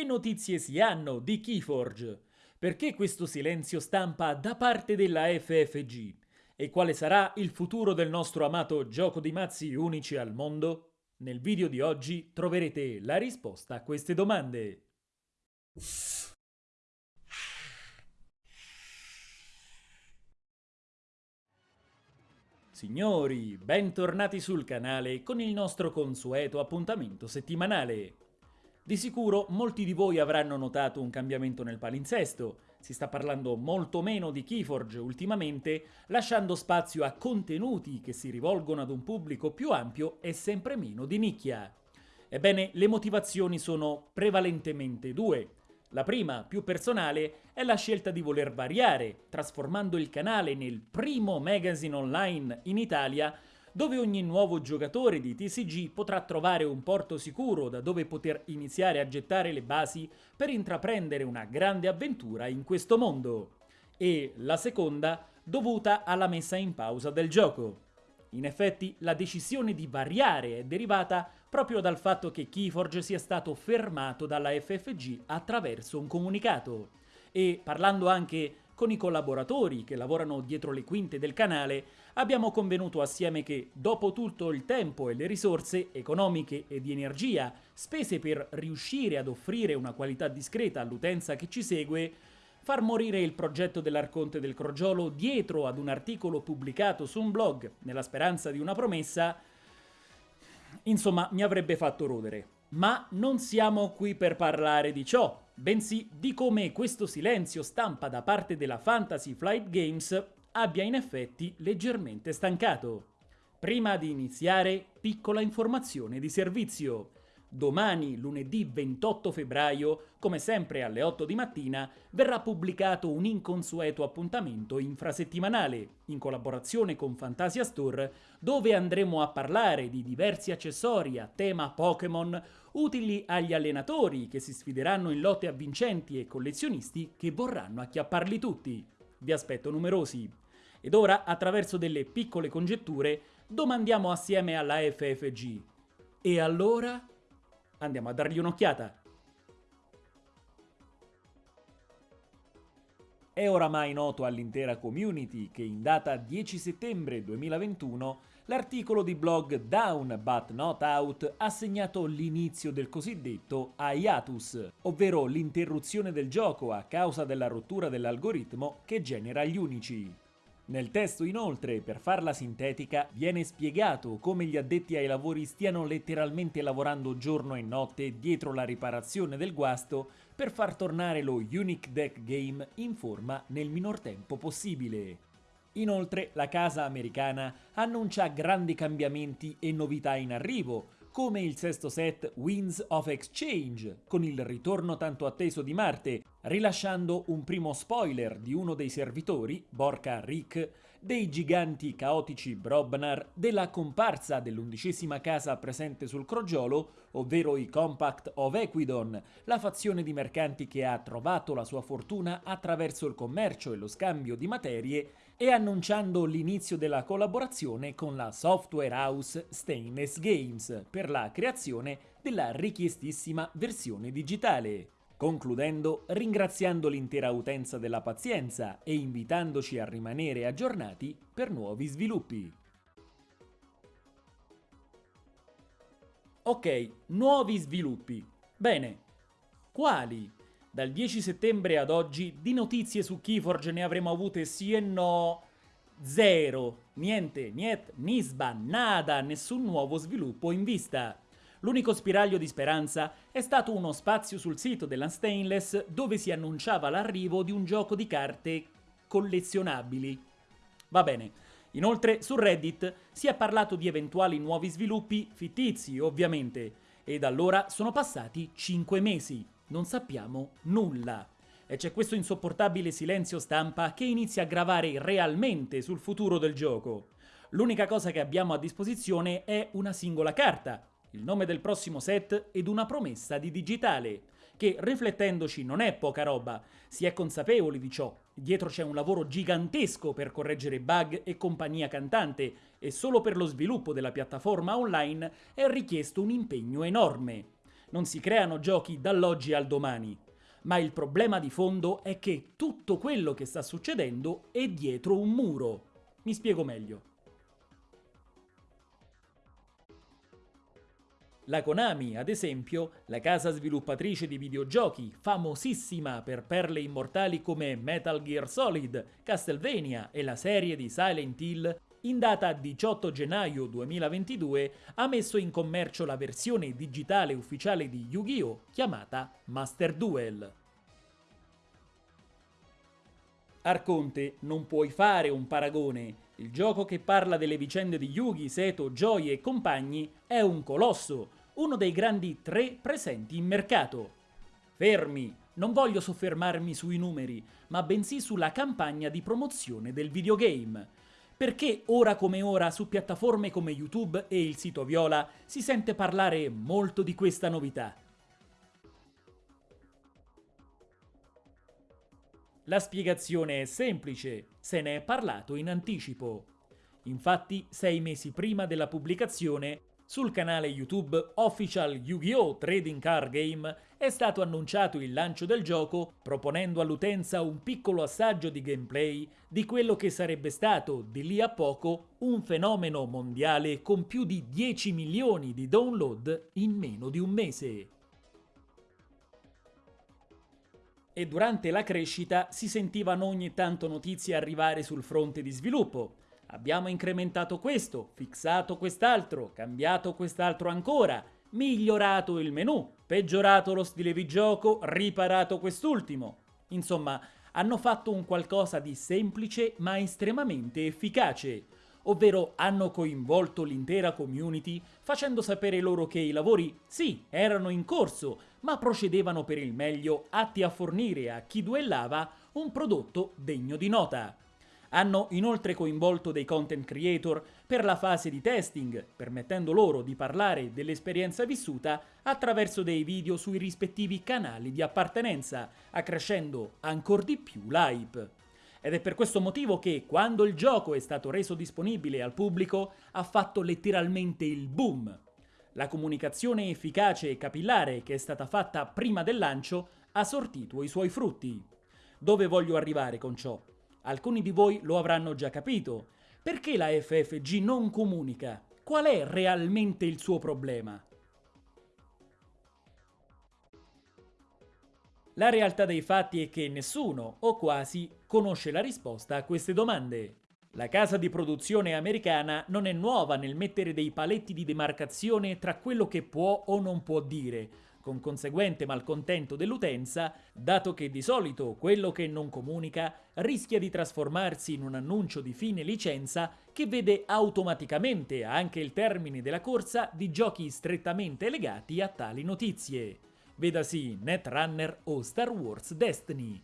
che notizie si hanno di Keyforge? Perché questo silenzio stampa da parte della FFG? E quale sarà il futuro del nostro amato gioco di mazzi unici al mondo? Nel video di oggi troverete la risposta a queste domande. Signori, bentornati sul canale con il nostro consueto appuntamento settimanale. Di sicuro molti di voi avranno notato un cambiamento nel palinsesto, si sta parlando molto meno di Keyforge ultimamente, lasciando spazio a contenuti che si rivolgono ad un pubblico più ampio e sempre meno di nicchia. Ebbene, le motivazioni sono prevalentemente due. La prima, più personale, è la scelta di voler variare, trasformando il canale nel primo magazine online in Italia dove ogni nuovo giocatore di TCG potrà trovare un porto sicuro da dove poter iniziare a gettare le basi per intraprendere una grande avventura in questo mondo. E la seconda, dovuta alla messa in pausa del gioco. In effetti, la decisione di variare è derivata proprio dal fatto che Keyforge sia stato fermato dalla FFG attraverso un comunicato. E parlando anche con i collaboratori che lavorano dietro le quinte del canale, abbiamo convenuto assieme che, dopo tutto il tempo e le risorse economiche e di energia spese per riuscire ad offrire una qualità discreta all'utenza che ci segue, far morire il progetto dell'Arconte del Crogiolo dietro ad un articolo pubblicato su un blog nella speranza di una promessa, insomma mi avrebbe fatto rodere. Ma non siamo qui per parlare di ciò, bensì di come questo silenzio stampa da parte della Fantasy Flight Games abbia in effetti leggermente stancato. Prima di iniziare, piccola informazione di servizio. Domani, lunedì 28 febbraio, come sempre alle 8 di mattina, verrà pubblicato un inconsueto appuntamento infrasettimanale, in collaborazione con Fantasia Store, dove andremo a parlare di diversi accessori a tema Pokémon utili agli allenatori che si sfideranno in lotte avvincenti e collezionisti che vorranno acchiapparli tutti. Vi aspetto numerosi. Ed ora, attraverso delle piccole congetture, domandiamo assieme alla FFG. E allora? Andiamo a dargli un'occhiata. È oramai noto all'intera community che in data 10 settembre 2021 l'articolo di blog Down But Not Out ha segnato l'inizio del cosiddetto hiatus, ovvero l'interruzione del gioco a causa della rottura dell'algoritmo che genera gli unici. Nel testo inoltre, per farla sintetica, viene spiegato come gli addetti ai lavori stiano letteralmente lavorando giorno e notte dietro la riparazione del guasto per far tornare lo Unique Deck Game in forma nel minor tempo possibile. Inoltre la casa americana annuncia grandi cambiamenti e novità in arrivo, come il sesto set Winds of Exchange, con il ritorno tanto atteso di Marte, rilasciando un primo spoiler di uno dei servitori, Borca Rick, dei giganti caotici Brobnar, della comparsa dell'undicesima casa presente sul crogiolo, ovvero i Compact of Equidon, la fazione di mercanti che ha trovato la sua fortuna attraverso il commercio e lo scambio di materie, e annunciando l'inizio della collaborazione con la software house Stainless Games per la creazione della richiestissima versione digitale. Concludendo, ringraziando l'intera utenza della pazienza e invitandoci a rimanere aggiornati per nuovi sviluppi. Ok, nuovi sviluppi. Bene, quali? Dal 10 settembre ad oggi di notizie su Keyforge ne avremo avute sì e no zero. Niente, niet, nisba, nada, nessun nuovo sviluppo in vista. L'unico spiraglio di speranza è stato uno spazio sul sito della Stainless dove si annunciava l'arrivo di un gioco di carte collezionabili. Va bene. Inoltre su Reddit si è parlato di eventuali nuovi sviluppi fittizi, ovviamente, e da allora sono passati 5 mesi non sappiamo nulla. E c'è questo insopportabile silenzio stampa che inizia a gravare realmente sul futuro del gioco. L'unica cosa che abbiamo a disposizione è una singola carta, il nome del prossimo set ed una promessa di digitale, che riflettendoci non è poca roba, si è consapevoli di ciò. Dietro c'è un lavoro gigantesco per correggere bug e compagnia cantante, e solo per lo sviluppo della piattaforma online è richiesto un impegno enorme. Non si creano giochi dall'oggi al domani. Ma il problema di fondo è che tutto quello che sta succedendo è dietro un muro. Mi spiego meglio. La Konami, ad esempio, la casa sviluppatrice di videogiochi, famosissima per perle immortali come Metal Gear Solid, Castlevania e la serie di Silent Hill, in data 18 gennaio 2022 ha messo in commercio la versione digitale ufficiale di Yu-Gi-Oh! chiamata Master Duel. Arconte, non puoi fare un paragone. Il gioco che parla delle vicende di Yugi, Seto, Joy e compagni è un colosso, uno dei grandi tre presenti in mercato. Fermi, non voglio soffermarmi sui numeri, ma bensì sulla campagna di promozione del videogame. Perché ora come ora su piattaforme come YouTube e il sito Viola si sente parlare molto di questa novità? La spiegazione è semplice, se ne è parlato in anticipo. Infatti, sei mesi prima della pubblicazione, sul canale YouTube Official Yu-Gi-Oh! Trading Card Game è stato annunciato il lancio del gioco proponendo all'utenza un piccolo assaggio di gameplay di quello che sarebbe stato di lì a poco un fenomeno mondiale con più di 10 milioni di download in meno di un mese. E durante la crescita si sentivano ogni tanto notizie arrivare sul fronte di sviluppo, Abbiamo incrementato questo, fissato quest'altro, cambiato quest'altro ancora, migliorato il menu, peggiorato lo stile di gioco, riparato quest'ultimo. Insomma, hanno fatto un qualcosa di semplice ma estremamente efficace, ovvero hanno coinvolto l'intera community facendo sapere loro che i lavori sì, erano in corso, ma procedevano per il meglio atti a fornire a chi duellava un prodotto degno di nota. Hanno inoltre coinvolto dei content creator per la fase di testing, permettendo loro di parlare dell'esperienza vissuta attraverso dei video sui rispettivi canali di appartenenza, accrescendo ancora di più l'hype. Ed è per questo motivo che, quando il gioco è stato reso disponibile al pubblico, ha fatto letteralmente il boom. La comunicazione efficace e capillare che è stata fatta prima del lancio ha sortito i suoi frutti. Dove voglio arrivare con ciò? Alcuni di voi lo avranno già capito. Perché la FFG non comunica? Qual è realmente il suo problema? La realtà dei fatti è che nessuno, o quasi, conosce la risposta a queste domande. La casa di produzione americana non è nuova nel mettere dei paletti di demarcazione tra quello che può o non può dire, con conseguente malcontento dell'utenza, dato che di solito quello che non comunica rischia di trasformarsi in un annuncio di fine licenza che vede automaticamente anche il termine della corsa di giochi strettamente legati a tali notizie. Vedasi Netrunner o Star Wars Destiny.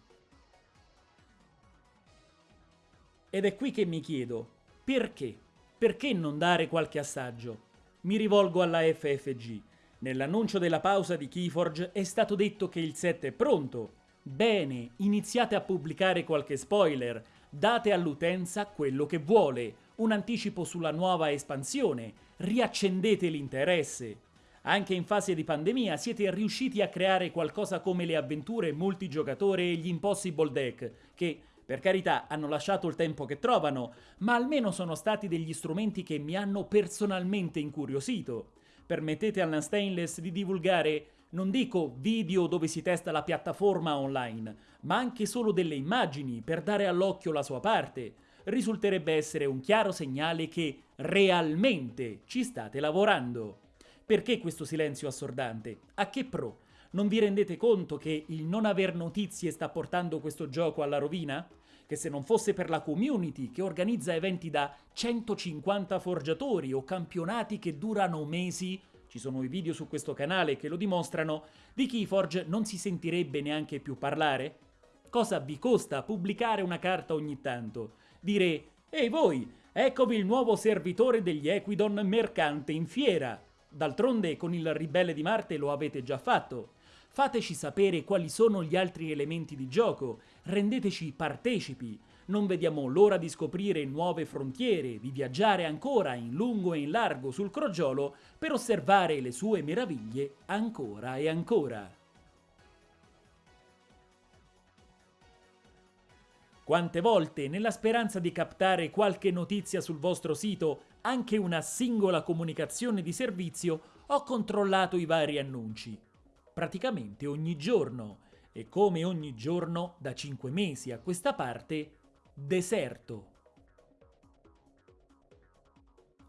Ed è qui che mi chiedo, perché? Perché non dare qualche assaggio? Mi rivolgo alla FFG Nell'annuncio della pausa di Keyforge è stato detto che il set è pronto. Bene, iniziate a pubblicare qualche spoiler, date all'utenza quello che vuole, un anticipo sulla nuova espansione, riaccendete l'interesse. Anche in fase di pandemia siete riusciti a creare qualcosa come le avventure multigiocatore e gli Impossible Deck, che per carità hanno lasciato il tempo che trovano, ma almeno sono stati degli strumenti che mi hanno personalmente incuriosito permettete alla Stainless di divulgare non dico video dove si testa la piattaforma online, ma anche solo delle immagini per dare all'occhio la sua parte, risulterebbe essere un chiaro segnale che realmente ci state lavorando. Perché questo silenzio assordante? A che pro? Non vi rendete conto che il non aver notizie sta portando questo gioco alla rovina? Che se non fosse per la community che organizza eventi da 150 forgiatori o campionati che durano mesi, ci sono i video su questo canale che lo dimostrano, di Keyforge non si sentirebbe neanche più parlare? Cosa vi costa pubblicare una carta ogni tanto? Dire, ehi voi, eccovi il nuovo servitore degli Equidon mercante in fiera. D'altronde con il ribelle di Marte lo avete già fatto. Fateci sapere quali sono gli altri elementi di gioco, rendeteci partecipi. non vediamo l'ora di scoprire nuove frontiere, di viaggiare ancora in lungo e in largo sul crogiolo per osservare le sue meraviglie ancora e ancora. Quante volte, nella speranza di captare qualche notizia sul vostro sito, anche una singola comunicazione di servizio, ho controllato i vari annunci. Praticamente ogni giorno. E come ogni giorno, da 5 mesi a questa parte, deserto.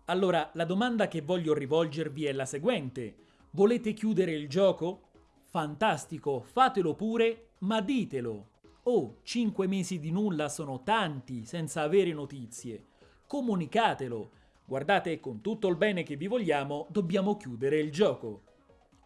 Allora, la domanda che voglio rivolgervi è la seguente. Volete chiudere il gioco? Fantastico, fatelo pure, ma ditelo. Oh, 5 mesi di nulla sono tanti senza avere notizie. Comunicatelo. Guardate, con tutto il bene che vi vogliamo, dobbiamo chiudere il gioco.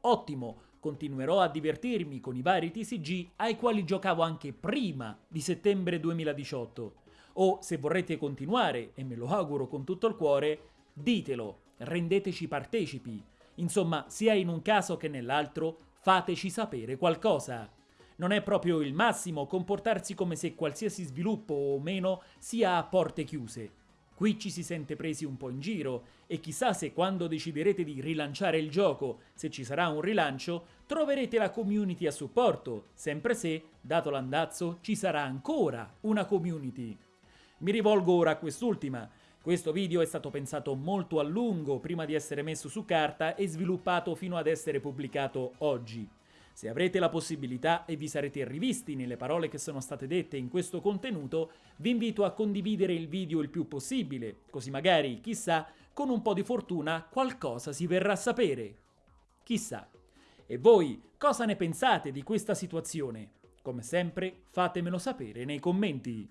Ottimo, continuerò a divertirmi con i vari TCG ai quali giocavo anche prima di settembre 2018. O se vorrete continuare, e me lo auguro con tutto il cuore, ditelo, rendeteci partecipi. Insomma, sia in un caso che nell'altro, fateci sapere qualcosa. Non è proprio il massimo comportarsi come se qualsiasi sviluppo o meno sia a porte chiuse. Qui ci si sente presi un po' in giro e chissà se quando deciderete di rilanciare il gioco, se ci sarà un rilancio, troverete la community a supporto, sempre se, dato l'andazzo, ci sarà ancora una community. Mi rivolgo ora a quest'ultima. Questo video è stato pensato molto a lungo prima di essere messo su carta e sviluppato fino ad essere pubblicato oggi. Se avrete la possibilità e vi sarete rivisti nelle parole che sono state dette in questo contenuto, vi invito a condividere il video il più possibile, così magari, chissà, con un po' di fortuna qualcosa si verrà a sapere. Chissà. E voi cosa ne pensate di questa situazione? Come sempre fatemelo sapere nei commenti.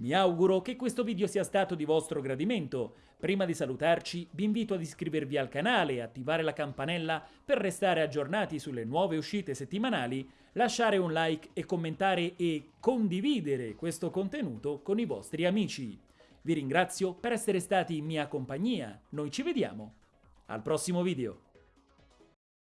Mi auguro che questo video sia stato di vostro gradimento. Prima di salutarci vi invito ad iscrivervi al canale e attivare la campanella per restare aggiornati sulle nuove uscite settimanali, lasciare un like e commentare e condividere questo contenuto con i vostri amici. Vi ringrazio per essere stati in mia compagnia, noi ci vediamo al prossimo video.